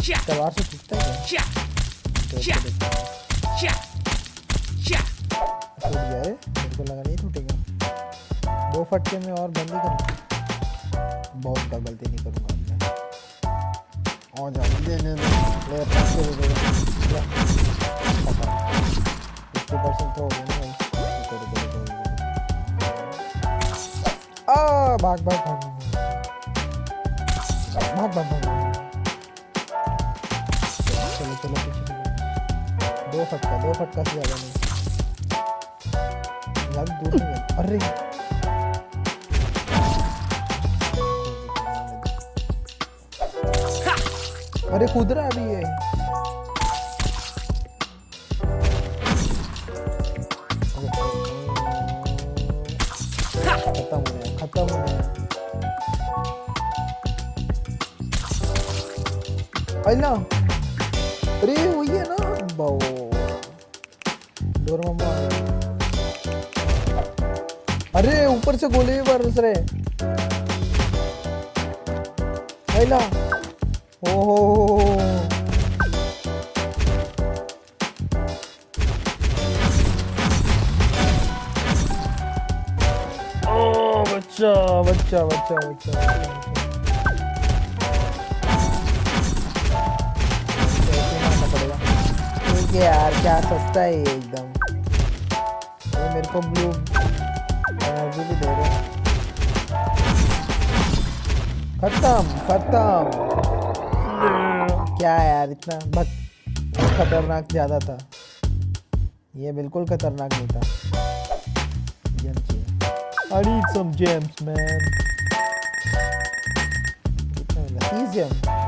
से टूटता है क्या टूट गया रे मेरे को लगा नहीं टूटेगा दो फटके में और बंद ही कर बहुत गलती नहीं करूँगा मैं और जा दे दे दे ले फटके दे दे ले फिफ्टी परसेंट तो हो गया भाई रुको आ भाग भाग भाग भाग भाग भाग चलो चलो, पीछे चलो। दो फटका दो फटका से ज़्यादा नहीं। ज़्यादा दूर नहीं अरे! अरे, कूद रहा है अभी ये। खत्म हो गया, खत्म हो गया। अल्ला अरे वही है ना डोर अरे ऊपर से गोले भी बरस रहे हो हो, हो। बच्चा बच्चा बच्चा बच्चा। ठीक है यार क्या सस्ता है ये एकदम। ये मेरे को ब्लू एनर्जी भी दे रहे। खत्म खत्म। क्या यार, इतना बस खतरनाक ज़्यादा था। ये बिल्कुल खतरनाक नहीं था। I need some gems, man कितना मिला? 30 gems वाह